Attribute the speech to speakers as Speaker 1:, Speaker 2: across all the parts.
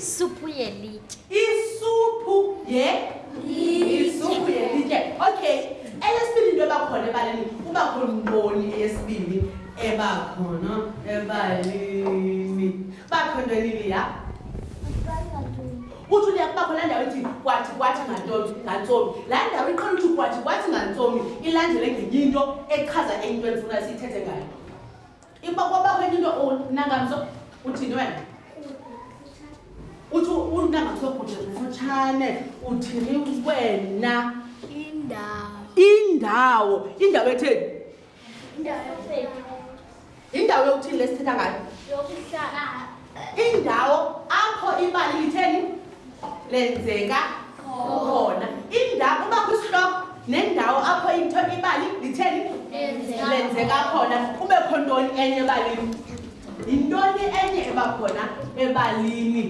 Speaker 1: Supu
Speaker 2: yelitye.
Speaker 1: Isupu ye? Isupu yelitye. Okay. Eyesibini into ebakhona ebaleni kuba khona umboni eyesibini ebakhona ebaleni. Bakho into elili ya? uthi uliya kuba khona ndawo ethi kwathi kwathi ngantoni ngantsomi laa ndawo iqhela uthi kwathi kwathi ngantsomi ilandele ngenye into echaza enye into endifuna siyithethe ngayo iba kwabakho enye into unangamso uthini wena uthi unangamso bhude kufutshane uthini wena
Speaker 2: indawo
Speaker 1: indawo indawo etheni yindawo yokuthini le sithetha
Speaker 2: ngayo
Speaker 1: indawo apho ibali litheni lenzeka khona indawo uba kwisihloko nendawo apho into ibali litheni
Speaker 2: lenzeka
Speaker 1: khona kube kho ntoni enye ebalini yintoni enye eba khona ebalini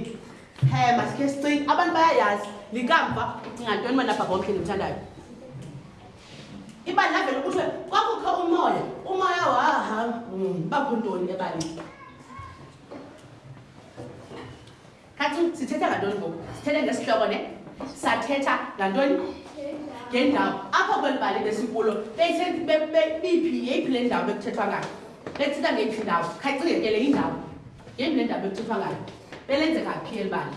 Speaker 1: um masikhe sicinga abantu bayayazi likamva ucinga ntoni manabhabha omhle ndimthandayo iba lavele kuthiwe kwakukho umoya umoya wahamba hmm, bakho ntoni ebali khathi sithetha ngantoni ngoku sithethe ngesihloko ne sathetha ngantoni ngendawo apho kweli bali besikulo biphi yeyiphi le ndawo bekuthethwa ngayo bethetha ngeyiphi ndawo khayicingekele indawo yeyiphi le ndawo bekuthethwa ngayo belenzeka phi eli bali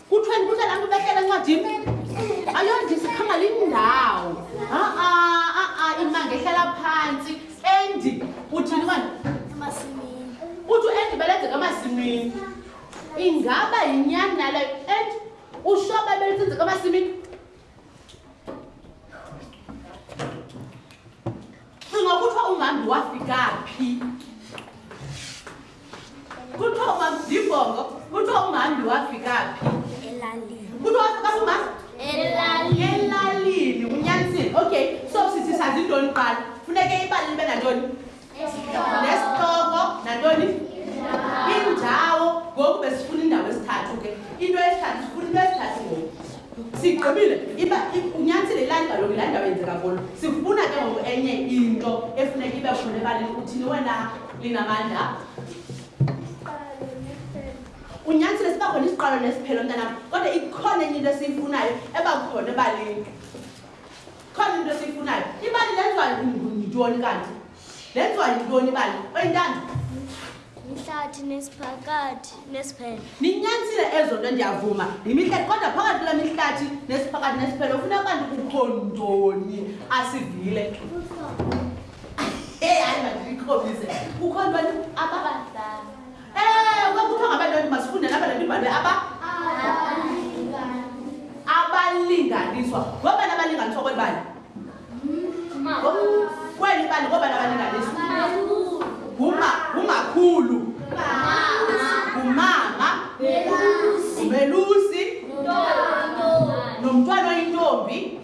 Speaker 1: Kuthweni kuhle laa nto ubehlela encwadini? Ayondisi khanga lindawo. Ha-a, ha-a, imanga ehlala phantsi. Endi, uthini mani?
Speaker 2: Emasimini.
Speaker 1: Uthi uendi belenzeka emasimini. Ingaba yinyani naleyo? Endi, ushoba belenzeka emasimini? cinga kuthiwa umhambi wafika phi kuthiwa umhambi ndibongo kuthiwa umhambi wafika phi kuthiwa wafika phi umhambi
Speaker 2: elalini
Speaker 1: unyanisile okay so sithi sazi intoni qala funeke ibali libe nantoni nesihloko nantoni indawo ngoku besifuna indawo esithathu ke into esithathu sifuna into esithathu ngoku sigqibile iba unyanisile ilali kaloku laa ndawo yenzeka kulo sifuna ke ngoku enye into efuneka ibe khona ebalini uthini wena linamandla unyanisile siba khona isiqalo nesiphelo mntanam kodwa ikhona enye into esiyifunayo eba khona ebalini khona into esiyifunayo imali lenziwa yintoni kanti lenziwa yintoni imali oyintanda
Speaker 2: mhlathi nesiphakathi nesiphelo
Speaker 1: ninyanisile ezo nto ndiyavuma yimihlathi kodwa phakathi kula mihlathi nesiphakathi nesiphelo ufuna kanti kukho ntoni asivile eyi hayi mandilikhobise kukho ntoni ababadlala ewe kuthiwa ngabantwana masifunde nabana ndibhalwe aba abalinganiswa ngobani abalinganiswa kweli bali kweli bali ngobani abalinganiswa nguma ngumakhulu ngumama ngumelusi nomntwana oyintombi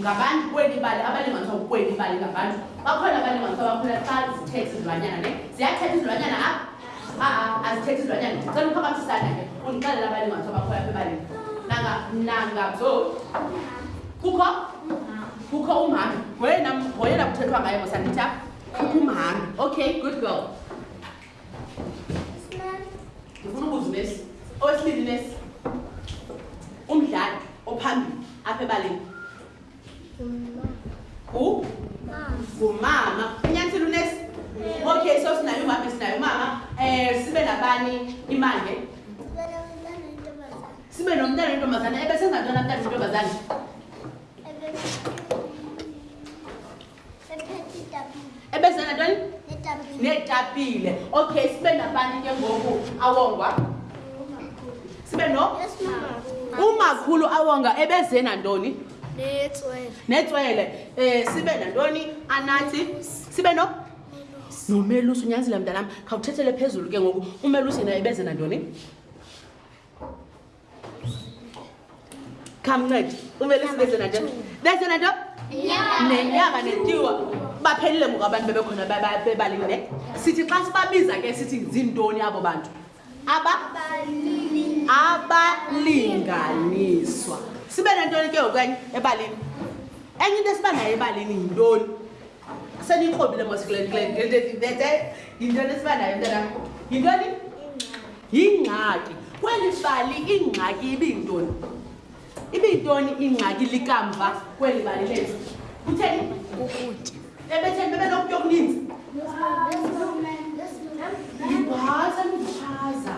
Speaker 1: ngabantu kweli bali abalinganiswa kweli bali ngabantu bakhona abalinganiswa bakhona xa zithetha izilwanyana ne ziyathetha izilwanyana apha aa azithetha izilwanyana ndicela uphakamisana ke undixelela abalinganiswa bakhona apha ebalini nangabzo kukho kukho umhambi ngoyena ngoyena kuthethwa ngaye mosandithi apha kukho umhambi okay good girl ndifuna ubuza unesi owesibili unesi umdlali ophambili apha ebaleni ngumama unyanisile unesi okay so sinayo umama sinayo umama um sibe nabani imande sibe nomntana wentombazane ebesenza ntona mntana wentombazane ebezana ntoni neetapile okay sibe nabani ke ngoku awongwa sibe no umakhulu awonga ebeze nantoni
Speaker 2: netswele
Speaker 1: um eh, sibe nantoni anathi sibe no nomelusi unyanzile mntanam khawuthethele phezulu ke ngoku umelusi yena ebeze nantoni khamncede umele sibezena nto bezena nto nenyama netiwa baphelile ngoku abantu bebekhona bebalini ne sithi xa sibabiza ke sithi ziintoni abo bantu aba abalinganiswa sibe nentoni ke ngokwenye ebalini enye into esiba nayo ebalini yintoni seniyikrobile mosikulendindete yintoni esiba nayo mntanam yintoni yingxaki kweli bali ingxaki ibiyintoni ibiyintoni ingxaki likamva kweli bali lezi kutheni
Speaker 2: ukutya
Speaker 1: ebetheni bebenokutya okuninzi ibhasa luchaza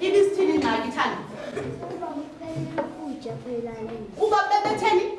Speaker 1: ibisithini ingxaki thanda kuba bebetheni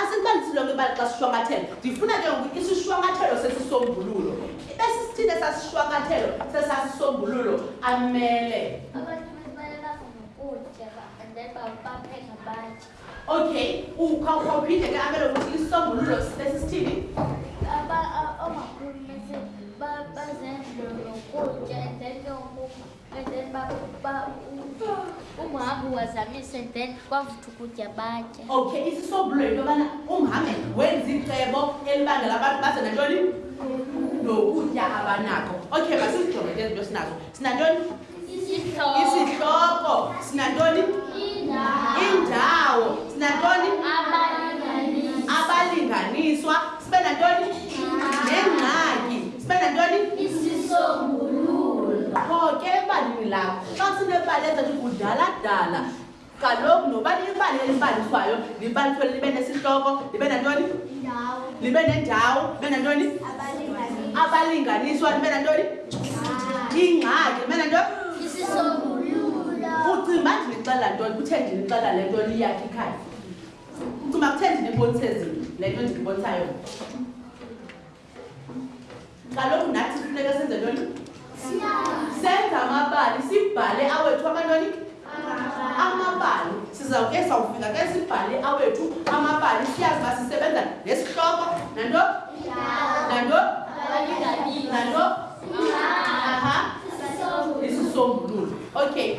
Speaker 1: asiqalisi lonke ibali xa sishwankathelo ndifuna ke ngoku isishwankathelo sesisombululo ibe sisithile sasishwankathelo sesasisombululo amele okay ukhawuphinde ke amele ukuthi isisombululo
Speaker 3: sesisithini And then umhambi wazamisa and then kwavuthi ukutya batya
Speaker 1: okay isisobulo yinto yobana umhambi wenza icebo elibangela abantu baze nantoni nokutya abanako okay masizijonge ke zinto sinazo sinantoni isihloko sinantoni indawo sinantoni abalinganiswa sibe nantoni nengxaki sibe nantoni isisombululo kho ke ebalini lakho xa sinebali ezathi kudaladala kaloku noba libali elibaliswayo libaliswe libe nesihloko libe nantoni libe nendawo libe nantoni abalinganiswa libe nantoni ingxaki libe nantoni ucimba ndinixela ntoni kuthe ndinixela le nto liyakhe ikhaya Ucuma kutheni ndinibonise zinto le nto ndinibonisa yona. Kaloku nathi sifuneka senze ntoni? Senza amabali, sibhale awethu amantoni? Amabali. Sizawuke sawufika ke sibhale awethu amabali siyazi uba sisebenza nesihloko nanto? Nanto? Nanto? Aha. Isisombululo. Okay.